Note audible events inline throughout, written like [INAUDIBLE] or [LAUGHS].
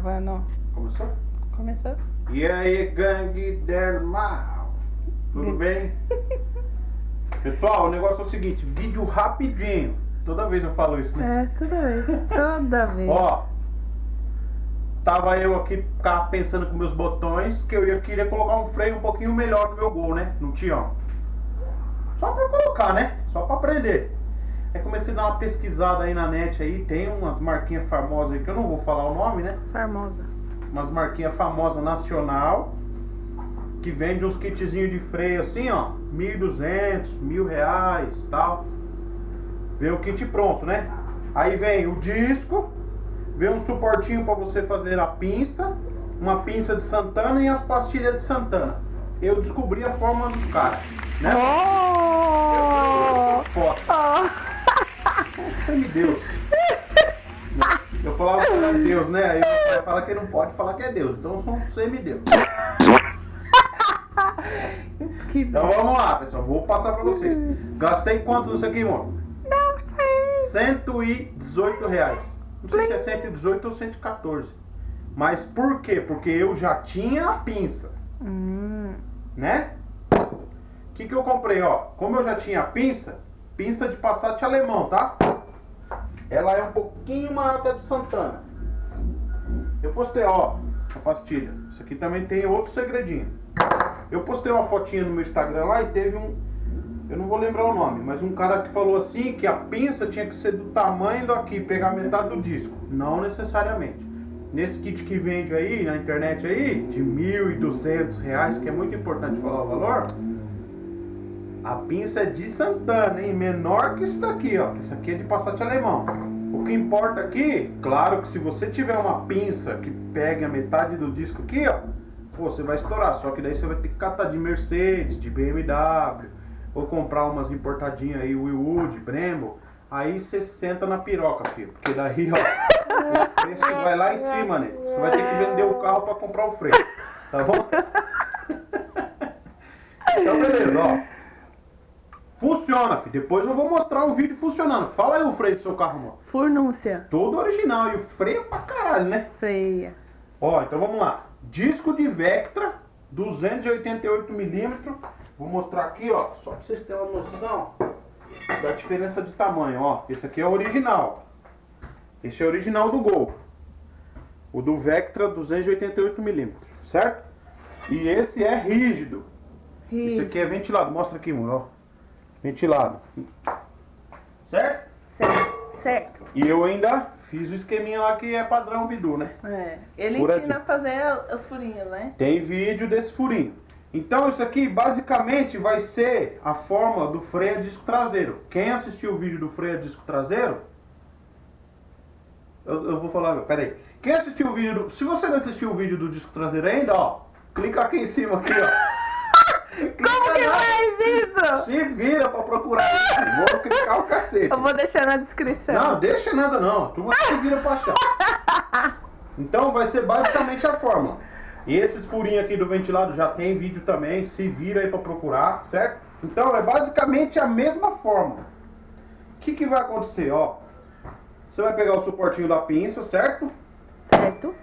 Gravando. Começou? Começou? E aí, gangue del mal? Tudo [LAUGHS] bem? Pessoal, o negócio é o seguinte, vídeo rapidinho. Toda vez eu falo isso, né? É, toda vez. Toda [LAUGHS] vez. Ó, tava eu aqui ficava pensando com meus botões que eu ia, queria colocar um freio um pouquinho melhor no meu gol, né? No Tião. Só pra colocar, né? Só pra aprender. Comecei a dar uma pesquisada aí na net aí, tem umas marquinhas famosas aí que eu não vou falar o nome, né? Famosa. Umas marquinhas famosas nacional que vende uns kitzinhos de freio assim, ó, 1.200, mil reais, tal. Vem o kit pronto, né? Aí vem o disco, vem um suportinho para você fazer a pinça, uma pinça de Santana e as pastilhas de Santana. Eu descobri a forma dos caras, né? Oh! Foto. Oh! Você me deu. [LAUGHS] Eu falava que era Deus, né? Aí você vai falar que não pode falar que é Deus. Então eu sou um semideus. Que Então vamos lá, pessoal. Vou passar pra vocês. Gastei quanto nisso aqui, amor? Não sei. 118 reais. Não sei se é 118 ou 114. Mas por quê? Porque eu já tinha a pinça, Hum. né? O que, que eu comprei, ó? Como eu já tinha a pinça, pinça de Passat alemão, tá? Ela é um pouquinho maior que a do Santana. Eu postei, ó, a pastilha. Isso aqui também tem outro segredinho. Eu postei uma fotinha no meu Instagram lá e teve um. Eu não vou lembrar o nome, mas um cara que falou assim que a pinça tinha que ser do tamanho do aqui, pegar metade do disco. Não necessariamente. Nesse kit que vende aí na internet aí, de 1.200 reais, que é muito importante falar o valor, a pinça é de Santana, hein? Menor que isso daqui, ó. Isso aqui é de Passat alemão. O que importa aqui, claro que se você tiver uma pinça que pegue a metade do disco aqui, ó, você vai estourar. Só que daí você vai ter que catar de Mercedes, de BMW, ou comprar umas importadinhas aí, Willwood, Brembo. Aí você senta na piroca, filho. Porque daí, ó, o vai lá em cima, né? Você vai ter que vender o carro pra comprar o freio. Tá bom? [LAUGHS] Então, beleza, ó. Funciona, filho. Depois eu vou mostrar um vídeo funcionando. Fala aí o freio do seu carro, amor. Furnúncia. Todo original. E o freio pra caralho, né? Freia. Ó, então vamos lá. Disco de Vectra, 288mm. Vou mostrar aqui, ó, só pra vocês terem uma noção da diferença de tamanho, ó. Esse aqui é o original. Esse é o original do Gol. O do Vectra, 288mm, certo? E esse é rígido. Esse aqui é ventilado. Mostra aqui, mano, ó. Ventilado. Certo? Certo. Certo. E eu ainda fiz o esqueminha lá que é padrão Bidu, né? É. Ele Furadinho. ensina a fazer os furinhos, né? Tem vídeo desse furinho. Então isso aqui basicamente vai ser a forma do freio a disco traseiro. Quem assistiu o vídeo do freio a disco traseiro, eu, eu vou falar, peraí. Quem assistiu o vídeo do, se você não assistiu o vídeo do disco traseiro ainda, ó, clica aqui em cima aqui, ó. [LAUGHS] Como que lá. Se vira pra procurar. Vou clicar o cacete. Eu vou deixar na descrição. Não, deixa nada não. Tu vai se vira pra achar. [LAUGHS] Então vai ser basicamente a fórmula. E esses furinhos aqui do ventilado já tem vídeo também. Se vira aí pra procurar, certo? Então é basicamente a mesma fórmula. O que, que vai acontecer, ó? Você vai pegar o suportinho da pinça, certo? Certo.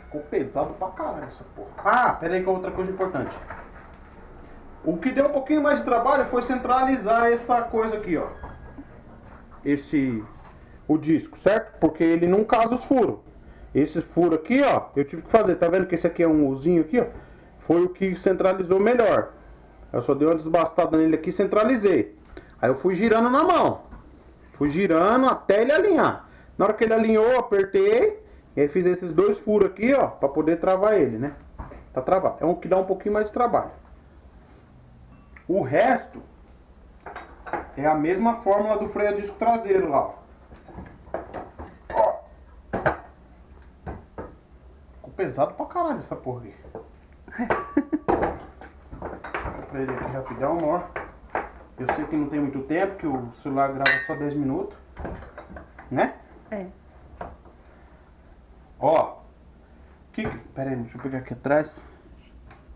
Ficou pesado pra caralho essa porra. Ah, pera aí que é outra coisa importante. O que deu um pouquinho mais de trabalho foi centralizar essa coisa aqui, ó. Esse... O disco, certo? Porque ele não casa os furos. Esse furo aqui, ó, eu tive que fazer. Tá vendo que esse aqui é um uzinho aqui, ó? Foi o que centralizou melhor. Eu só dei uma desbastada nele aqui e centralizei. Aí eu fui girando na mão. Fui girando até ele alinhar. Na hora que ele alinhou, apertei. E aí fiz esses dois furos aqui, ó, pra poder travar ele, né? Tá travado. É um que dá um pouquinho mais de trabalho. O resto é a mesma fórmula do freio a disco traseiro lá, ó. Ficou pesado pra caralho essa porra aqui. Pra ele aqui rapidão, ó. Eu sei que não tem muito tempo, que o celular grava só 10 minutos. Né? É. Ó. Que- Pera aí, deixa eu pegar aqui atrás. Deixa eu dar uma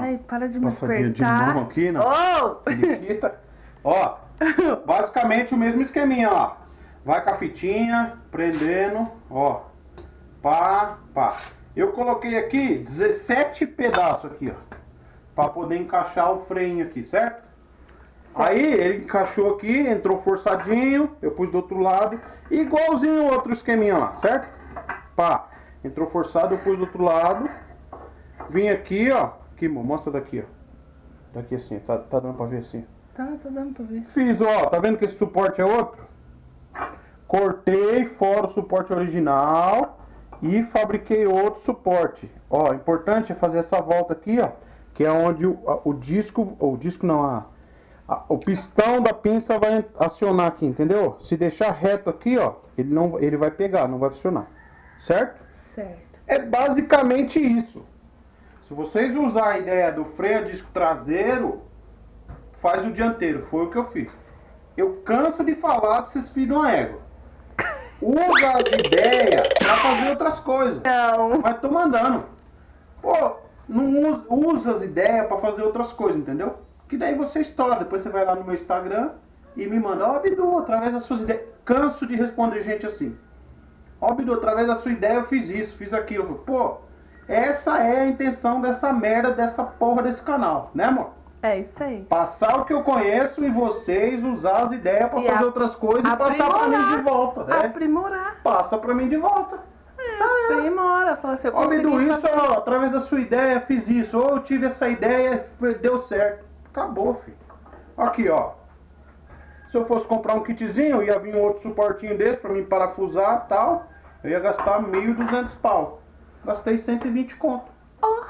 Ai, para de me passadinha de aqui, né? Oh! [LAUGHS] periquita. Ó, [LAUGHS] basicamente o mesmo esqueminha lá. Vai com a fitinha, prendendo, ó. Pá, pá. Eu coloquei aqui 17 pedaços aqui, ó. Pra poder encaixar o freio aqui, certo? Aí ele encaixou aqui, entrou forçadinho, eu pus do outro lado, igualzinho o outro esqueminha lá, certo? Pá, entrou forçado, eu pus do outro lado. Vim aqui, ó. Aqui, mo- mostra daqui, ó. Daqui assim, tá, tá dando pra ver assim. Tá, tá dando pra ver. Fiz, ó, tá vendo que esse suporte é outro? Cortei fora o suporte original e fabriquei outro suporte. Ó, importante é fazer essa volta aqui, ó, que é onde o, a- o disco, o disco não, a, a- o pistão da pinça vai acionar aqui, entendeu? Se deixar reto aqui, ó, ele não, ele vai pegar, não vai funcionar, certo? Certo. É basicamente isso. Se vocês usar a ideia do freio a disco traseiro, faz o dianteiro. Foi o que eu fiz. Eu canso de falar pra vocês filhos de uma égua. Usa as ideias pra fazer outras coisas. Não. Mas tô mandando. Pô, não usa, as ideias pra fazer outras coisas, entendeu? Que daí você estoura. Depois você vai lá no meu Instagram e me manda, ó, Bidu, através das suas ideias. Canso de responder gente assim. Ó, Bidu, através da sua ideia eu fiz isso, fiz aquilo. Pô, essa é a intenção dessa merda, dessa porra desse canal, né, amor? É isso aí. Passar o que eu conheço e vocês usar as ideias pra E fazer a- outras coisas e passar pra mim de volta, né? Aprimorar. Passa pra mim de volta. É, aprimora. Fala assim, eu isso, fazer. ó, através da sua ideia, fiz isso. Ou eu tive essa ideia, deu certo. Acabou, filho. Aqui, ó. Se eu fosse comprar um kitzinho, ia vir um outro suportinho desse pra mim parafusar e tal. Eu ia gastar 1.200 pau. Gastei 120 conto. Ó.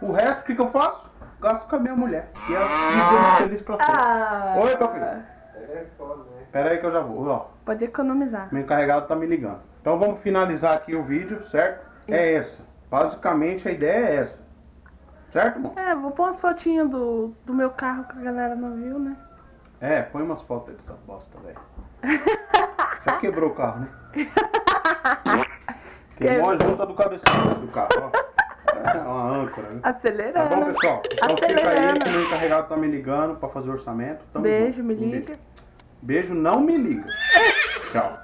O resto, o que, que eu faço? Gasto com a minha mulher. E ela vivendo feliz pra sempre. Ah. Oi, papi. É foda, né? Pera aí que eu já vou. Ó, Pode economizar. meu encarregado tá me ligando. Então vamos finalizar aqui o vídeo, certo? É essa. Basicamente a ideia é essa. Certo, irmão? É, vou pôr umas fotinhas do, do meu carro que a galera não viu, né? É, põe umas fotos aí dessa bosta, velho. Já quebrou o carro, né? [LAUGHS] Queimou a junta do cabeçalho do carro, ó. É uma âncora, né? Tá Acelerando. bom, pessoal? Então fica aí que o meu encarregado tá me ligando pra fazer o orçamento. Tamo Beijo, junto. me Um liga. Beijo, não me liga. Tchau.